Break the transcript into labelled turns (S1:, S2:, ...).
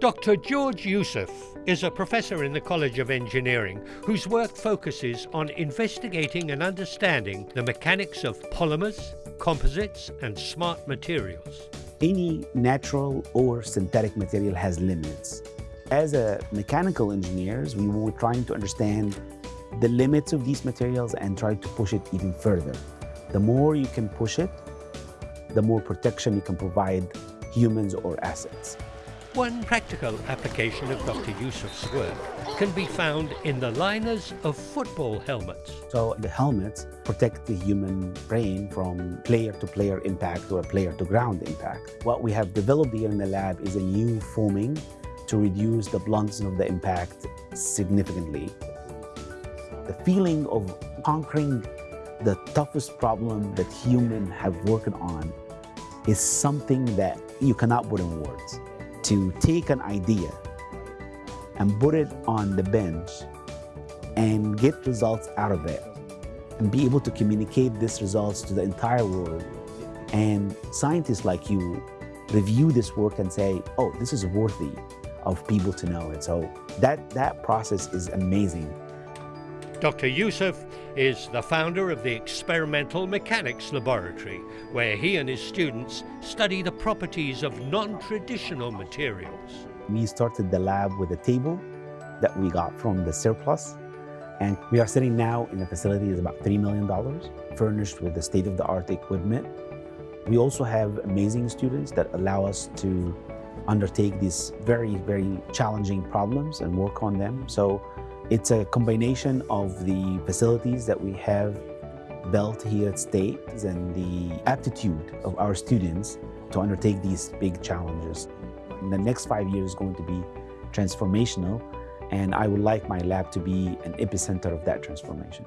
S1: Dr. George Youssef is a professor in the College of Engineering whose work focuses on investigating and understanding the mechanics of polymers, composites, and smart materials.
S2: Any natural or synthetic material has limits. As a mechanical engineers, we were trying to understand the limits of these materials and try to push it even further. The more you can push it, the more protection you can provide humans or assets.
S1: One practical application of Dr. Youssef's work can be found in the liners of football helmets.
S2: So the helmets protect the human brain from player-to-player -player impact or player-to-ground impact. What we have developed here in the lab is a new foaming to reduce the bluntness of the impact significantly. The feeling of conquering the toughest problem that humans have worked on is something that you cannot put in words to take an idea and put it on the bench and get results out of it and be able to communicate these results to the entire world. And scientists like you review this work and say, oh, this is worthy of people to know it. So that, that process is amazing.
S1: Dr. Youssef is the founder of the Experimental Mechanics Laboratory, where he and his students study the properties of non-traditional materials.
S2: We started the lab with a table that we got from the surplus, and we are sitting now in a facility that's about $3 million, furnished with the state-of-the-art equipment. We also have amazing students that allow us to undertake these very, very challenging problems and work on them. So it's a combination of the facilities that we have built here at State and the aptitude of our students to undertake these big challenges. In the next five years is going to be transformational and I would like my lab to be an epicenter of that transformation.